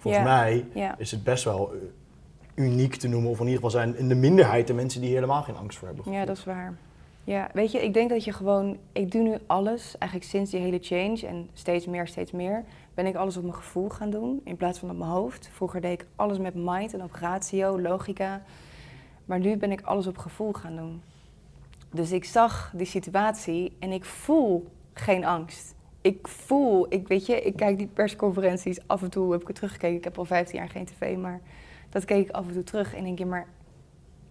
Volgens Ja. mij is het best wel eh, uniek te noemen, of in ieder geval zijn in de minderheid de mensen die hier helemaal geen angst voor hebben. Ja, dat is waar. Ja, weet je, ik denk dat je gewoon, ik doe nu alles, eigenlijk sinds die hele change en steeds meer, steeds meer, ben ik alles op mijn gevoel gaan doen in plaats van op mijn hoofd. Vroeger deed ik alles met mind en op ratio, logica, maar nu ben ik alles op gevoel gaan doen. Dus ik zag die situatie en ik voel geen angst. Ik voel, ik weet je, ik kijk die persconferenties af en toe, heb ik er teruggekeken. Ik heb al 15 jaar geen tv, maar dat keek ik af en toe terug en denk je, maar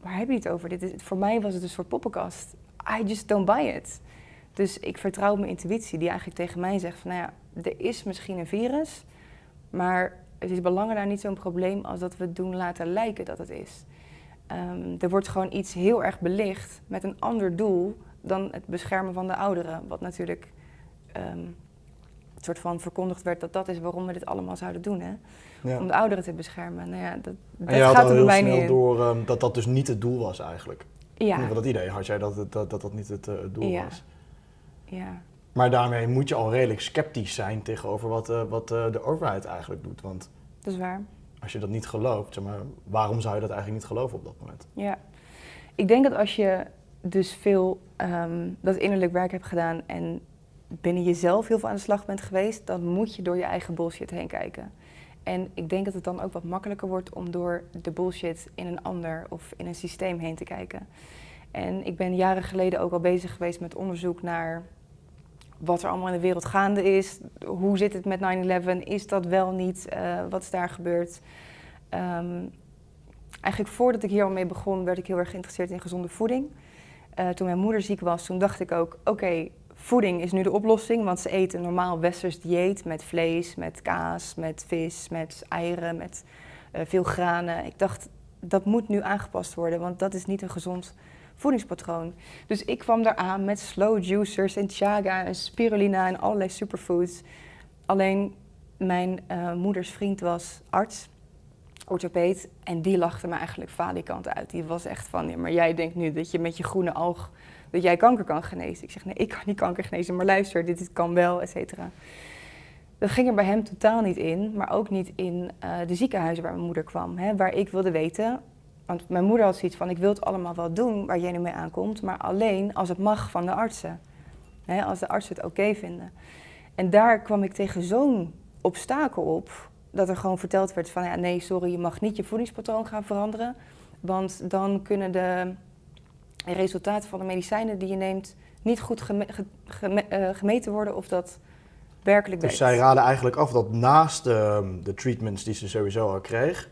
waar heb je het over? Dit is, voor mij was het een soort poppenkast. I just don't buy it. Dus ik vertrouw mijn intuïtie, die eigenlijk tegen mij zegt van, nou ja, er is misschien een virus, maar het is belangen daar niet zo'n probleem als dat we het doen laten lijken dat het is. Ehm, er wordt gewoon iets heel erg belicht met een ander doel dan het beschermen van de ouderen. Wat natuurlijk een soort van verkondigd werd dat dat is waarom we dit allemaal zouden doen. Hè? Ja. Om de ouderen te beschermen. Nou ja, dat, dat En je had gaat al er heel snel in. door ehm, dat dat dus niet het doel was eigenlijk. Ja, dat idee had jij dat het- dat dat, dat niet het, eh, doel Ja. was. ja. Maar daarmee moet je al redelijk sceptisch zijn tegenover wat, eh, wat eh, de overheid eigenlijk doet. Want dat is waar. als je dat niet gelooft, zeg maar, waarom zou je dat eigenlijk niet geloven op dat moment? Ja. Ik denk dat als je dus veel ehm, dat innerlijk werk hebt gedaan en binnen jezelf heel veel aan de slag bent geweest, dan moet je door je eigen bullshit heen kijken. En ik denk dat het dan ook wat makkelijker wordt om door de bullshit in een ander of in een systeem heen te kijken. En ik ben jaren geleden ook al bezig geweest met onderzoek naar wat er allemaal in de wereld gaande is. Hoe zit het met 9-11? Is dat wel niet? eh, wat is daar gebeurd? Ehm, eigenlijk voordat ik hier al mee begon, werd ik heel erg geïnteresseerd in gezonde voeding. Eh, toen mijn moeder ziek was, toen dacht ik ook, oké, voeding is nu de oplossing, want ze eten een normaal westers dieet met vlees, met kaas, met vis, met eieren, met eh, veel granen. Ik dacht, dat moet nu aangepast worden, want dat is niet een gezond voedingspatroon. Dus ik kwam daar aan met slow juicers en chaga en spirulina en allerlei superfoods. Alleen mijn eh, moeders vriend was arts, orthopeed, en die lachte me eigenlijk falikant uit. Die was echt van, maar jij denkt nu dat je met je groene alg, dat jij kanker kan genezen. Ik zeg, nee, ik kan niet kanker genezen, maar luister, dit, dit kan wel, et cetera. Dat ging er bij hem totaal niet in, maar ook niet in eh, de ziekenhuizen waar mijn moeder kwam. Hè, waar ik wilde weten, want mijn moeder had zoiets van, ik wil het allemaal wel doen waar jij nu mee aankomt, maar alleen als het mag van de artsen. Hè, als de artsen het oké vinden. En daar kwam ik tegen zo'n obstakel op, dat er gewoon verteld werd van, ja nee, sorry, je mag niet je voedingspatroon gaan veranderen, want dan kunnen de resultaten van de medicijnen die je neemt niet goed geme- ge- geme- eh, gemeten worden of dat werkelijk Dus werkt. zij raden eigenlijk af dat naast de, de treatments die ze sowieso al kreeg,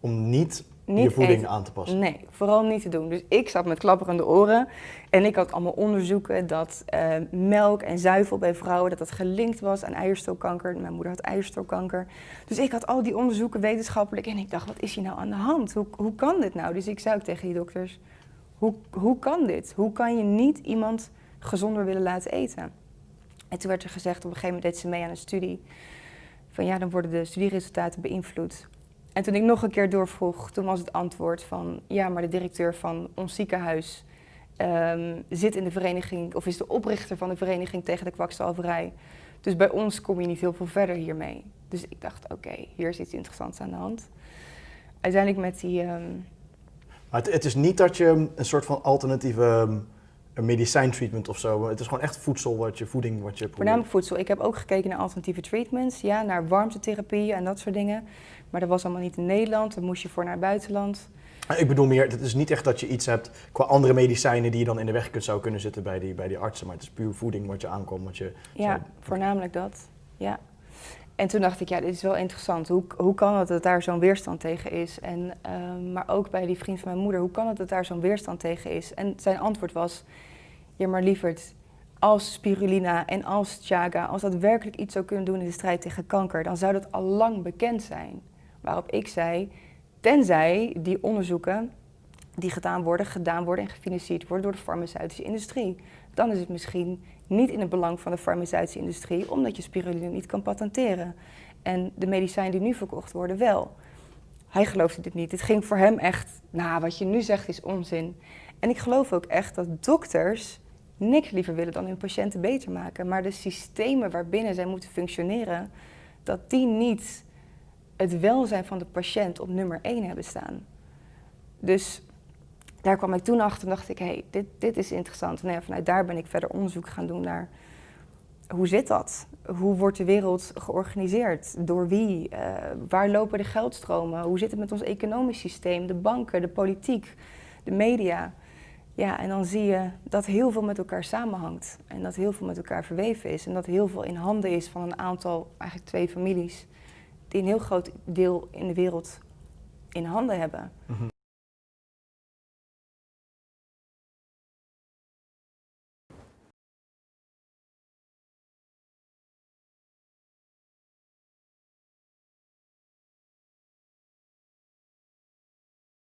om niet, je voeding eten. aan te passen. Nee, vooral niet te doen. Dus ik zat met klapperende oren en ik had allemaal onderzoeken dat eh, melk en zuivel bij vrouwen dat dat gelinkt was aan eierstokkanker. Mijn moeder had eierstokkanker. Dus ik had al die onderzoeken wetenschappelijk en ik dacht, wat is hier nou aan de hand? Hoe, hoe kan dit nou? Dus ik zei ook tegen die dokters, hoe, hoe kan dit? Hoe kan je niet iemand gezonder willen laten eten? En toen werd er gezegd, op een gegeven moment deed ze mee aan een studie, van ja, dan worden de studieresultaten beïnvloed. En toen ik nog een keer doorvroeg, toen was het antwoord van ja, maar de directeur van ons ziekenhuis ehm, zit in de vereniging, of is de oprichter van de vereniging tegen de kwakzalverij. Dus bij ons kom je niet heel veel verder hiermee. Dus ik dacht, oké, hier is iets interessants aan de hand. Uiteindelijk met die, ehm, Maar het, is niet dat je een soort van alternatieve ehm, een medicijntreatment of zo. Het is gewoon echt voedsel, wat je, voeding wat je probeert. voornamelijk voedsel. Ik heb ook gekeken naar alternatieve treatments, ja, naar warmtetherapie en dat soort dingen. Maar dat was allemaal niet in Nederland, daar moest je voor naar het buitenland. Ik bedoel meer, het is niet echt dat je iets hebt qua andere medicijnen die je dan in de weg kunt, zou kunnen zitten bij die, bij die artsen. Maar het is puur voeding wat je aankomt. Wat je, Ja, voornamelijk dat. Ja. En toen dacht ik, ja, dit is wel interessant. Hoe, hoe kan het dat daar zo'n weerstand tegen is? En, ehm, maar ook bij die vriend van mijn moeder, hoe kan het dat daar zo'n weerstand tegen is? En zijn antwoord was, ja maar lieverd, als spirulina en als chaga, als dat werkelijk iets zou kunnen doen in de strijd tegen kanker, dan zou dat al lang bekend zijn. Waarop ik zei, tenzij die onderzoeken die gedaan worden, gedaan worden en gefinancierd worden door de farmaceutische industrie. Dan is het misschien niet in het belang van de farmaceutische industrie, omdat je spirulina niet kan patenteren. En de medicijnen die nu verkocht worden wel. Hij geloofde dit niet. Het ging voor hem echt, nou, wat je nu zegt is onzin. En ik geloof ook echt dat dokters niks liever willen dan hun patiënten beter maken. Maar de systemen waarbinnen zij moeten functioneren, dat die niet het welzijn van de patiënt op nummer één hebben staan. Dus daar kwam ik toen achter en dacht ik, hé, hey, dit, dit is interessant. En nou vanuit daar ben ik verder onderzoek gaan doen naar hoe zit dat? Hoe wordt de wereld georganiseerd? Door wie? Uh, waar lopen de geldstromen? Hoe zit het met ons economisch systeem? De banken, de politiek, de media. Ja, en dan zie je dat heel veel met elkaar samenhangt. En dat heel veel met elkaar verweven is. En dat heel veel in handen is van een aantal, eigenlijk twee families, die een heel groot deel in de wereld in handen hebben. Mhm.